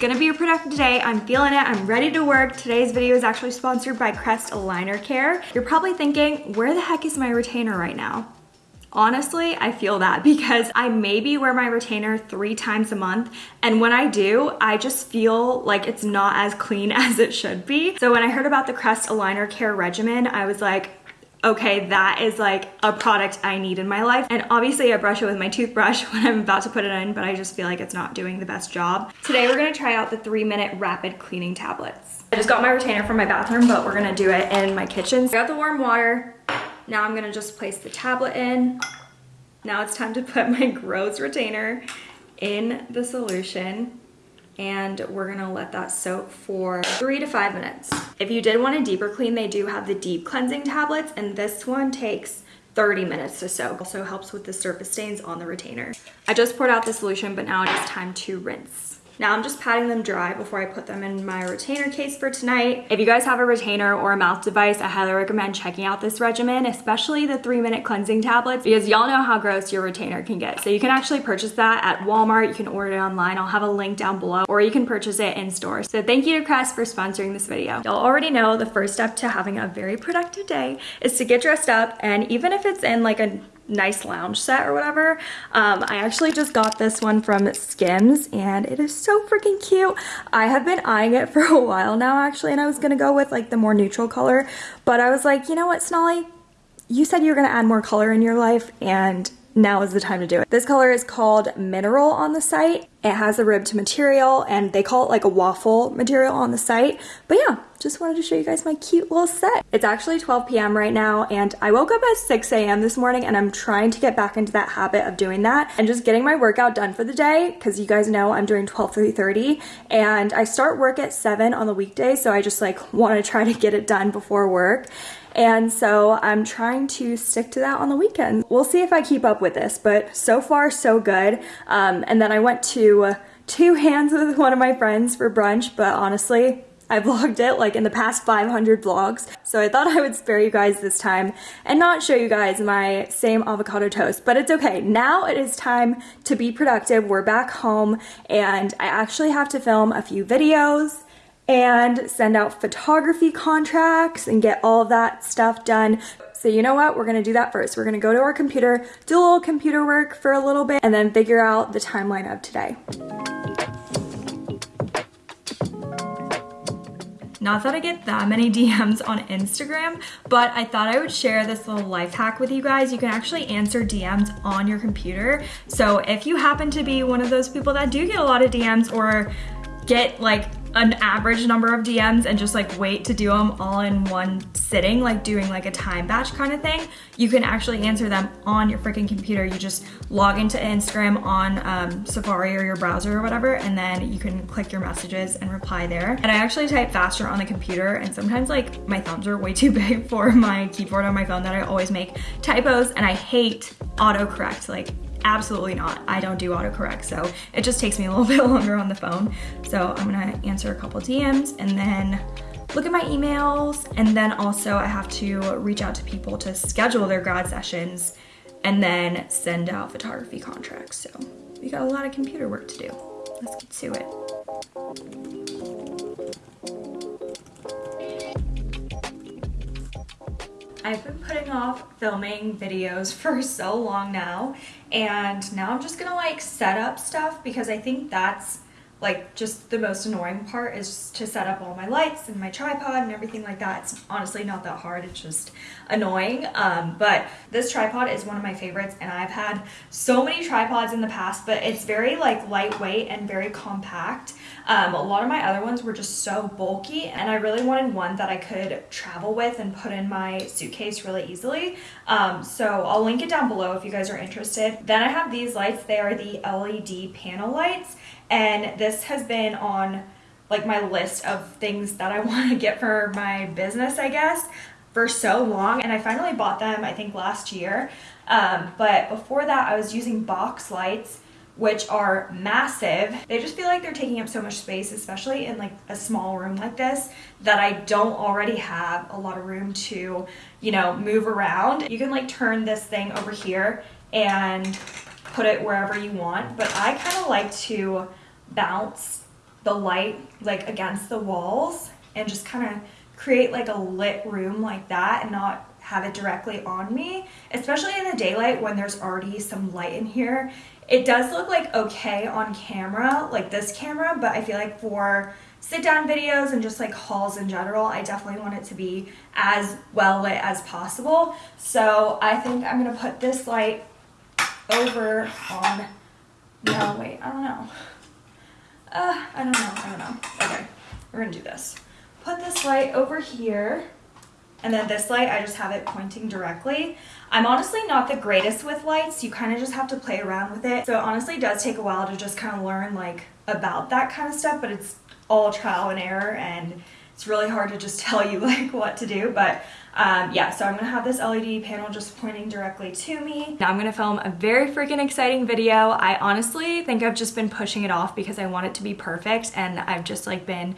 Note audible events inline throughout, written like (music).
Gonna be a productive day. I'm feeling it. I'm ready to work. Today's video is actually sponsored by Crest Aligner Care. You're probably thinking, where the heck is my retainer right now? Honestly, I feel that (laughs) because I maybe wear my retainer three times a month. And when I do, I just feel like it's not as clean (laughs) as it should be. So when I heard about the Crest Aligner Care regimen, I was like, okay, that is like a product I need in my life. And obviously I brush it with my toothbrush (laughs) when I'm about to put it in, but I just feel like it's not doing the best job. Today we're gonna try out the three minute rapid cleaning tablets. I just got my retainer from my bathroom, but we're gonna do it in my kitchen. I got the warm water. Now I'm gonna just place the tablet in. Now it's time to put my (laughs) gross retainer in the solution and we're gonna let that soak for three to five minutes. If you did want a deeper clean, they do have the deep cleansing tablets and this one takes 30 minutes to soak. Also helps with the surface stains on the retainer. I just poured out the solution, but now it is time to rinse. Now I'm just patting them dry before I put them in my retainer case for tonight. If you guys have a retainer or a mouth device, I highly recommend checking out this regimen, especially the three minute cleansing tablets, because y'all know how gross your retainer can get. So you can actually purchase that at Walmart. You can order it online. I'll have a link down below, or you can purchase it in store. So thank you to Crest for sponsoring this video. Y'all already know the first step to having a very productive day is to get dressed up. And even if it's in like a nice lounge set or whatever. Um, I actually just got this one from Skims and it is so freaking cute. I have been eyeing it (laughs) for a while now actually and I was gonna go with like the more neutral color but I was like you know what Snolly you said you were gonna add more color in your life and now is the time to do it. This color is called Mineral on the site. It has a ribbed material and they call it like a waffle material on the site. But yeah, just wanted to show you guys my cute little set. It's actually 12 p.m. right now and I woke up at 6 a.m. this morning and I'm trying to get back into that habit of doing that and just getting my workout done for the day because you guys know I'm doing 12 30 and I start work at 7 on the weekday so I just like want to try to get it done before work and so I'm trying to stick to that on the weekend. We'll see if I keep up with this, but so far so good. Um, and then I went to two hands with one of my friends for brunch, but honestly, I (laughs) vlogged it like in the past 500 vlogs. So I thought I would spare you guys this time and not show you guys my same avocado toast, but it's okay. Now it is time to be productive. We're back home and I actually have to film a few videos and send out photography contracts and get all that stuff done. So you know what? We're gonna do that first. We're gonna go to our computer, do a little computer work for a little bit, and then figure out the timeline of today. Not that I get that many (laughs) DMs on Instagram, but I thought I would share this little life hack with you guys. You can actually answer DMs on your computer. So if you happen to be one of those people that do get a lot of DMs or get like an average number of DMs and just like wait to do them all in one sitting, like doing like a time batch kind of thing, you can actually answer them on your freaking computer. You just log into Instagram on um, Safari or your browser or whatever, and then you can click your messages and reply there. And I actually type faster on the computer, and sometimes like my thumbs are way (laughs) too big for my keyboard on my phone that I always make typos, and I hate autocorrect. Like Absolutely not. I don't do autocorrect, so it just takes me a little (laughs) bit longer on the phone. So I'm gonna answer a couple DMs and then look at my emails and then also I have to reach out to people to schedule their grad sessions and then send out photography contracts. So we got a lot of computer work to do. Let's get to it. I've been putting off filming videos (laughs) for so long now and now I'm just gonna like set up stuff because I think that's like just the most annoying part is to set up all my lights and my tripod and everything like that. It's honestly not that hard, it's just annoying. Um, but this tripod is one of my favorites and I've had so many tripods in the past, but it's very like lightweight and very compact. Um, a lot of my other ones were just so bulky and I really wanted one that I could travel with and put in my suitcase really easily. Um, so I'll link it down below if you guys are interested. Then I have these lights, they are the LED panel lights and this has been on like my list of things that I (laughs) want to get for my business, I guess, for so long. And I finally bought them, I think last year. Um, but before that, I was using box lights, which are massive. They just feel like they're taking up so much space, especially in like a small room like this, that I don't already have a lot of room to, you know, move around. You can like turn this thing over here and put it wherever you want. But I kind of like to bounce the light like against the walls and just kind of create like a lit room like that and not have it directly on me, especially in the daylight when there's already some light in here. It does look like okay on camera, like this camera, but I feel like for sit down videos and just like hauls in general, I definitely want it to be as well lit as possible. So I think I'm gonna put this light over on, no wait, I don't know. Uh, I don't know, I don't know. Okay, we're gonna do this. Put this light over here. And then this light, I just have it pointing directly. I'm honestly not the greatest with lights. You kind of just have to play around with it. So it honestly does take a while to just kind of learn like about that kind of stuff, but it's all trial and error and it's really hard to just (laughs) tell you like what to do. But um, yeah, so I'm gonna have this LED panel just pointing directly to me. Now I'm gonna film a very freaking exciting video. I honestly think I've just been pushing it off because I want it to be perfect and I've just like been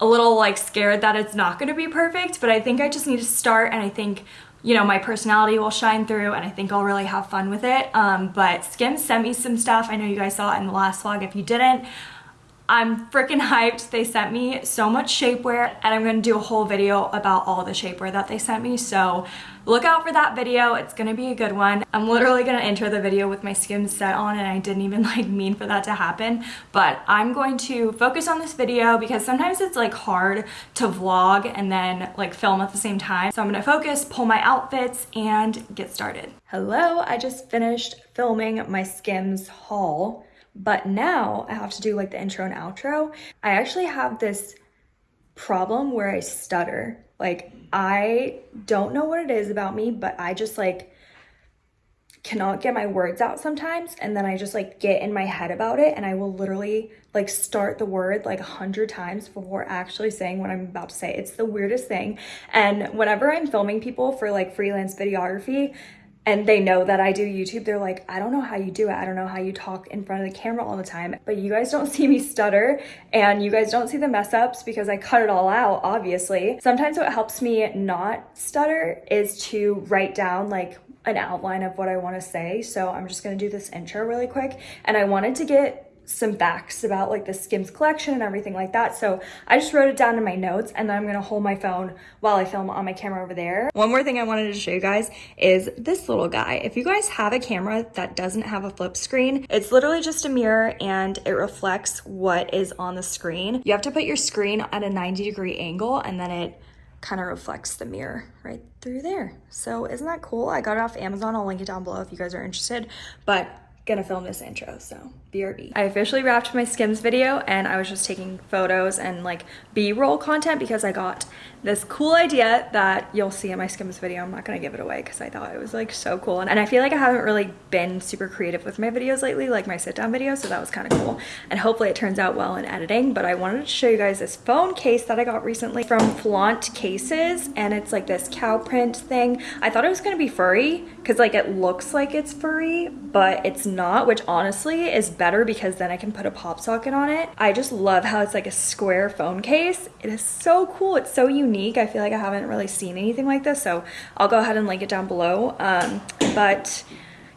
a little like scared that it's not gonna be perfect, but I think I just need to start and I think you know, my personality will shine through and I think I'll really have fun with it. Um, but Skims sent me some stuff. I know you guys saw it in the last vlog. If you didn't, I'm freaking hyped. They sent me so much shapewear and I'm to do a whole video about all the shapewear that they sent me. So look out for that video. It's to be a good one. I'm literally to enter the video with my Skims set on and I didn't even (laughs) like mean for that to happen. But I'm going to focus on this video because sometimes it's like hard to vlog and then like film at the same time. So I'm to focus, pull my outfits and get started. Hello, I just finished filming my Skims haul but now I have to do like the intro and outro. I actually have this problem where I stutter. Like I don't know what it is about me, but I just like cannot get my words out sometimes and then I just like get in my head about it and I will literally like start the word like a hundred times before actually saying what I'm about to say. It's the weirdest thing. And whenever I'm filming people for like freelance videography, and they know that I do YouTube, they're like, I don't know how you do it. I don't know how you talk in front of the camera all the time. But you guys don't (laughs) see me stutter and you guys don't see the mess ups because I cut it all out, obviously. Sometimes what helps me not stutter is to write down like an outline of what I want to say. So I'm just going to do this intro really quick. And I wanted to get some facts about like the Skims collection and everything like that. So I just wrote it down in my notes and then I'm gonna hold my phone while I film on my camera over there. One more thing I wanted to show you guys is this little guy. If you guys have a camera that doesn't have a flip screen, it's literally just a mirror and it reflects what is on the screen. You have to put your screen at a 90 degree angle and then it kind of reflects the mirror right through there. So isn't that cool? I got it off Amazon. I'll link it down below if you guys are interested. But gonna film this intro, so BRB. I officially wrapped my Skims video and I was just taking photos and like B-roll content because I got this cool idea that you'll see in my Skims video. I'm not gonna give it away because I thought it was like so cool. And, and I feel like I haven't really been super creative with my videos lately, like my sit down videos, so that was kind of cool. And hopefully it turns out well in editing, but I wanted to show you guys this phone case that I got recently from Flaunt Cases and it's like this cow print thing. I thought it was gonna be furry because like it looks like it's furry, but it's not, which honestly is better because then I can put a pop socket on it. I just love how it's like a square phone case. It is so cool. It's so unique. I feel like I haven't really seen anything like this. So I'll go ahead and link it down below. Um, but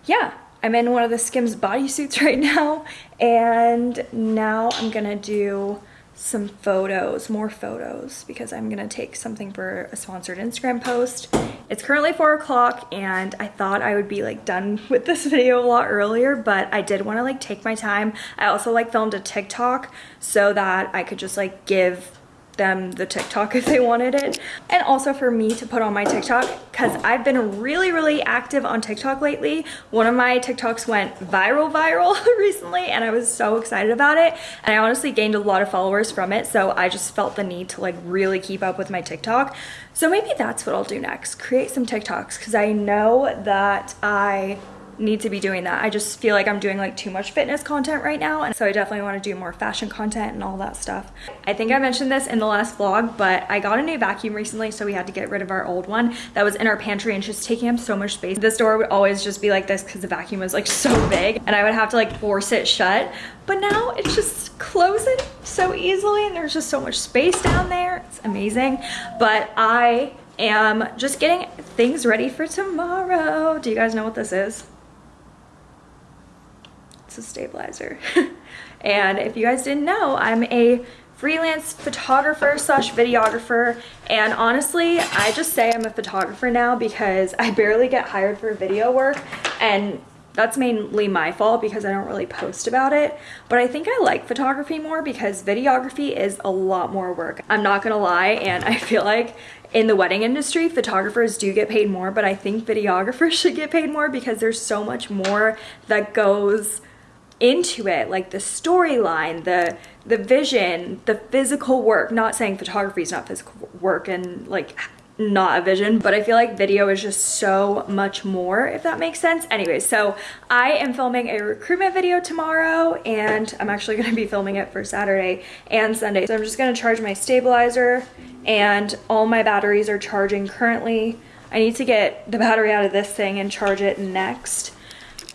yeah, I'm in one of the Skims bodysuits (laughs) right now. And now I'm gonna do some photos, more photos, because I'm gonna take something for a sponsored Instagram post. It's currently four o'clock and I thought I would be like done (laughs) with this video a lot earlier, but I did wanna like take my time. I also like filmed a TikTok so that I could just like give them the TikTok (laughs) if they wanted it. And also for me to put on my TikTok because I've been really, really active on TikTok lately. One of my TikToks went viral, (laughs) viral recently and I was so excited about it. And I honestly gained a lot of followers from it. So I just felt the need to like really keep up with my TikTok. So maybe that's what I'll do next, create some TikToks because I know that I need to be doing that. I just feel like I'm doing like too much fitness content right now. And so I definitely want to do more fashion content and all that stuff. I think I mentioned this in the last vlog, but I got a new vacuum recently. So we had to get rid of our old one that was in our pantry and just taking up so much space. This door would always just be like this because the vacuum was like (laughs) so big and I would have to like force it shut. But now it's just closing so easily and there's just so much space down there. It's amazing. But I am just getting things ready for tomorrow. Do you guys know what this is? A stabilizer. (laughs) And if you guys didn't know, I'm a freelance photographer slash videographer. And honestly I just say I'm a photographer now because I barely get hired for video work. And that's mainly my fault because I don't really post about it. But I think I like photography more because videography is a lot more work. I'm not gonna lie and I feel like in the wedding industry photographers do get paid more but I think videographers (laughs) should get paid more because there's so much more that goes into it like the storyline the the vision the physical work not saying photography is not physical work and like not a vision but i feel like video is just so much more if that makes sense. Anyway so i am filming a recruitment video tomorrow and i'm actually (laughs) going to be filming it for saturday and sunday. So i'm just going to charge my stabilizer and all my batteries are charging currently. I need to get the battery out of this thing and charge it next.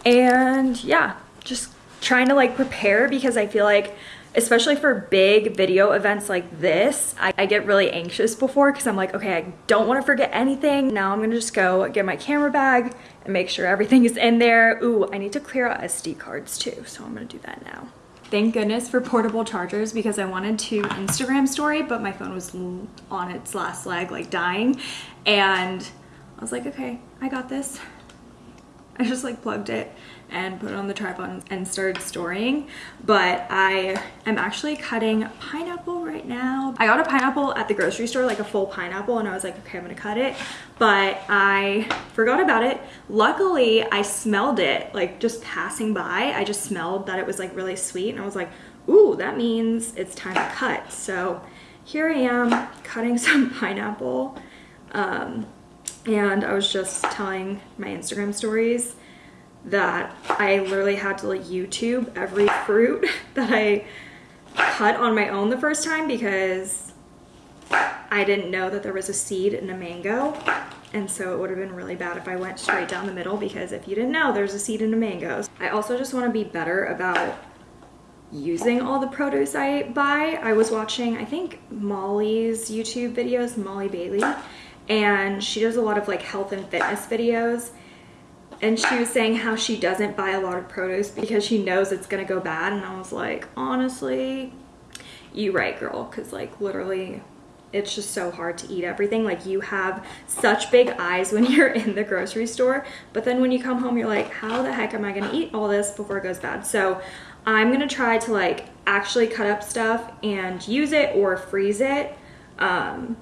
And yeah just trying to like prepare because I feel like especially for big video events like this, I, I get really anxious before because I'm like, okay, I don't want to forget anything. Now I'm gonna just go get my camera bag and make sure everything is in there. Ooh, I need to clear out SD cards too, so I'm gonna do that now. Thank goodness for portable chargers because I wanted to Instagram story, but my phone was on its last leg, like dying. And I was like, okay, I got this. (laughs) I just like plugged it and put it on the tripod and started storing. But I am actually cutting pineapple right now. I got a pineapple at the grocery store like a full pineapple and I was like okay I'm gonna cut it. But I forgot about it. Luckily I smelled it like just passing by. I just smelled that it was like really sweet and I was like ooh that means it's time to cut. So here I am cutting (laughs) some pineapple um, and I was just telling my Instagram stories that I literally had to like YouTube every fruit (laughs) that I cut on my own the first time because I didn't know that there was a seed in a mango and so it would have been really bad if I went straight down the middle because if you didn't know there's a seed in a mango. I also just want to be better about using all the produce I buy. I was watching I think Molly's YouTube videos, Molly Bailey, and she does a lot of like health and fitness videos. And she was saying how she doesn't buy a lot of produce because she knows it's gonna go bad. And I was like honestly you right girl because like literally it's just so hard to eat everything. Like you have such big eyes when (laughs) you're in the grocery store but then when you come home you're like how the heck am I gonna eat all this before it goes bad? So I'm gonna try to like actually cut up stuff and use it or freeze it um,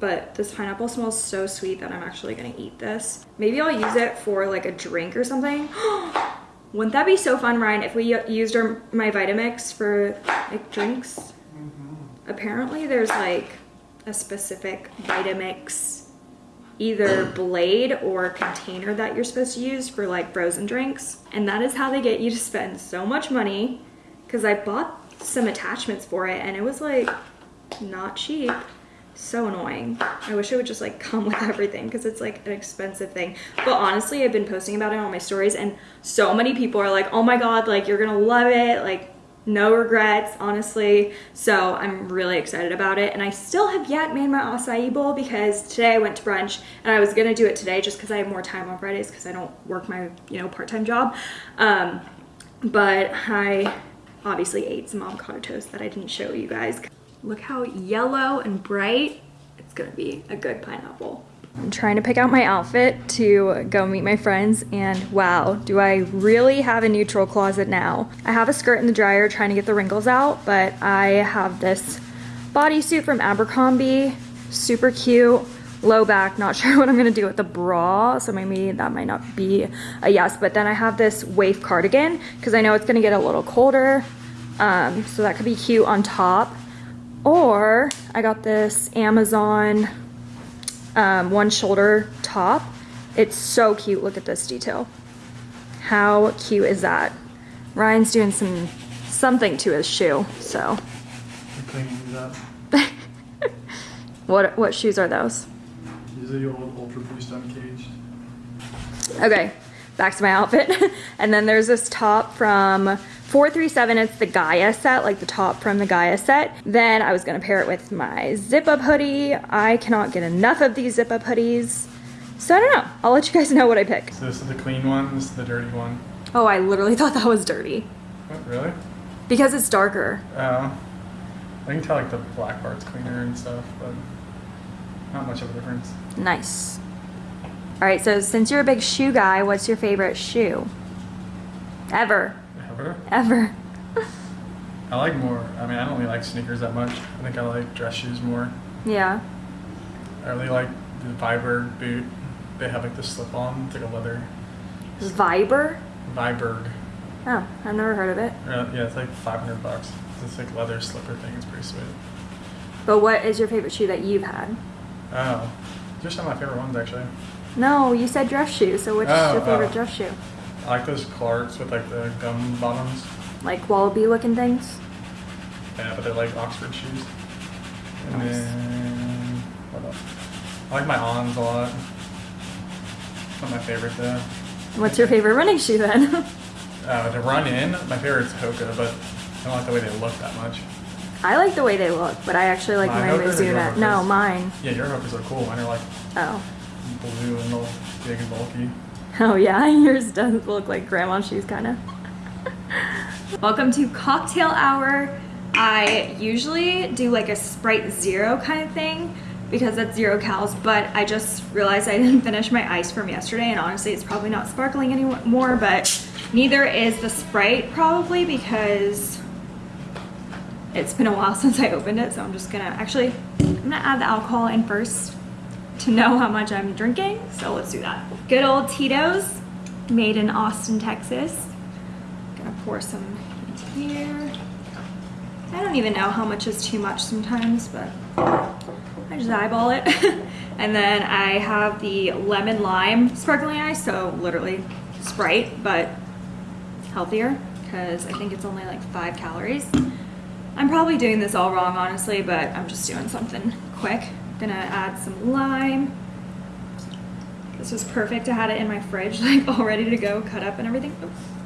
but this pineapple smells so sweet that I'm actually gonna eat this. Maybe I'll use it for like a drink or something. (gasps) Wouldn't that be so fun, Ryan, if we used our, my Vitamix for like drinks? Mm -hmm. Apparently there's like a specific Vitamix either blade or container that you're supposed to use for like frozen drinks. And that is how they get you to spend so much money because I bought some attachments for it and it was like not cheap so annoying. I wish it would just like come with everything because it's like an expensive thing. But honestly i've been posting about it on my stories and so many people are like oh my god like you're gonna love it like no regrets honestly. So i'm really excited about it and i still have yet made my acai bowl because today i went to brunch and i was gonna do it today just because i have more time on fridays because i don't work my you know part-time job. Um, but i obviously ate some avocado toast that i didn't show you guys Look how yellow and bright. It's gonna be a good pineapple. I'm trying to pick out my outfit to go meet my friends and wow, do I really have a neutral closet now. I have a skirt in the dryer trying to get the wrinkles out, but I have this bodysuit from Abercrombie, super cute, low back, not (laughs) sure what I'm gonna do with the bra, so maybe that might not be a yes, but then I have this waif cardigan because I know it's gonna get a little colder, um, so that could be cute on top. Or I got this Amazon um, one shoulder top. It's so cute. Look at this detail. How cute is that? Ryan's doing some something to his shoe, so. (laughs) what what shoes are those? These are your old Ultra Boost Uncaged. Okay, back to my outfit. (laughs) and then there's this top from 437, it's the Gaia set, like the top from the Gaia set. Then I was gonna pair it with my zip up hoodie. I cannot get enough of these zip up hoodies. So I don't know, I'll let you guys know what I pick. So this is the clean one, this is the dirty one. Oh, I literally thought that was dirty. What, really? Because it's darker. Uh, I can tell like the black part's cleaner and stuff, but not much of a difference. Nice. All right, so since you're a big shoe guy, what's your favorite shoe? Ever. Ever? Ever. (laughs) I like more. I mean, I don't really like sneakers that much. I think I like dress shoes more. Yeah. I really like the Viberg boot. They have like the slip-on. It's like a leather. Viber? Viberg. Oh, I've never heard of it. Uh, Yeah, it's like 500 bucks. It's like leather slipper thing. It's pretty sweet. But what is your favorite shoe that you've had? Oh, just some of my favorite ones actually. No, you said dress shoe, so which is Oh, your favorite oh. dress shoe? I like those Clarks with like the gum bottoms. Like wallaby looking things? Yeah, but they're like Oxford shoes. And Nice. then what else? I like my Ons a lot. Not my favorite though. What's your favorite running shoe then? (laughs) Uh, to run in, my favorite's Hoka, but I don't like the way they look that much. I like the way they look, but I actually like My my Hokas or your Mizuno. No, Hokas? mine. Yeah, your Hokas are cool. Mine are like Oh. Blue and all big and bulky. Oh yeah, (laughs) yours does look like grandma shoes kind of. (laughs) Welcome to cocktail hour. I usually do like a Sprite Zero kind of thing because that's zero calories, but I just realized I didn't (laughs) finish my ice from yesterday and honestly it's probably not sparkling anymore, but neither is the Sprite probably because it's been a while since I opened it, so I'm just gonna, actually, I'm gonna add the alcohol in first to know how much I'm drinking, so let's do that. Good old Tito's, made in Austin, Texas. Gonna pour some into here. I don't even know how much is too much sometimes, but I just eyeball it. (laughs) and then I have the lemon lime sparkling ice, so literally Sprite, but healthier because I think it's only like five calories. I'm probably doing this all wrong, honestly, but I'm just doing something quick. Gonna add some lime. This was perfect. I had it in my fridge, (laughs) like all ready to go, cut up and everything. Oops.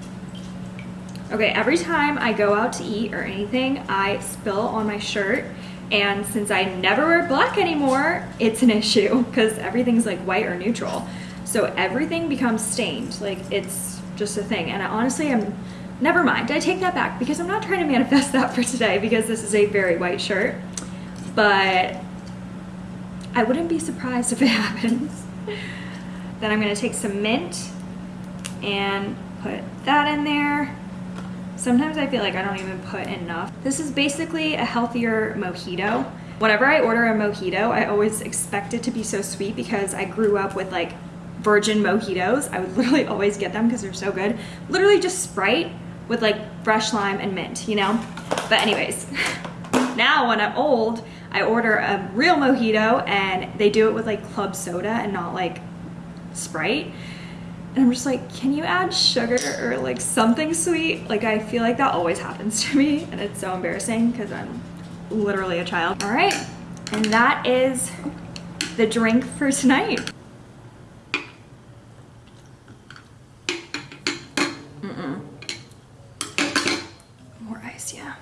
Okay, every time I go out to eat or anything, I spill on my shirt. And since I never wear black anymore, it's an (laughs) issue because everything's like white or neutral. So everything becomes stained. Like it's just a thing. And I honestly am, never mind. I take that back because I'm not trying to manifest (laughs) that for today because this is a very white shirt. But I wouldn't be surprised if it (laughs) happens. then I'm gonna take some mint and put that in there. Sometimes I feel like I don't even put enough. This is basically a healthier mojito. Whenever I order a mojito, I always expect it to be so sweet because I grew up with like virgin mojitos. I would (laughs) literally always get them because they're so good. Literally just Sprite with like fresh lime and mint, you know? But anyways, (laughs) now when I'm old, I order a real mojito and they do it with like club soda and not like Sprite. And I'm just like, can you add sugar or like something sweet? Like I feel like that always happens to me and it's so embarrassing because I'm literally a child. All right, and that is the drink for tonight. Mm-mm. More ice, yeah.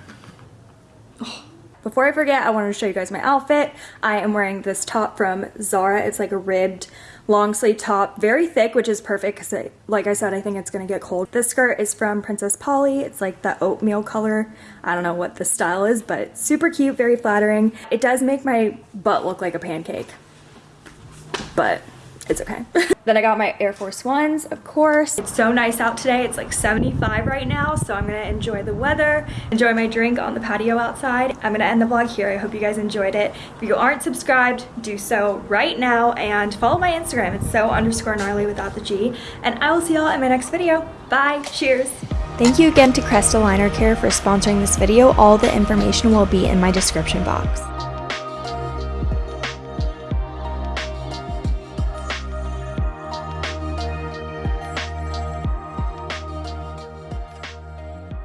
Before I forget, I wanted to show you guys my outfit. I am wearing this top from Zara. It's like a ribbed long sleeve top, very thick, which is perfect because like I said, I think it's gonna get cold. This skirt is from Princess Polly. It's like the oatmeal color. I don't know what the style is, but super cute, very flattering. It does make my butt look like a pancake, but it's okay. (laughs) then I got my Air Force Ones, of course. It's so nice out today. It's like 75 right now, so I'm gonna enjoy the weather, enjoy my drink on the patio outside. I'm gonna end the vlog here. I hope you guys enjoyed it. If you aren't subscribed, do so right now and follow my Instagram. It's so underscore gnarly without the G. And I will see y'all in my next video. Bye, cheers. Thank you again to Crest Aligner Care for sponsoring this video. All the information will be in my description box.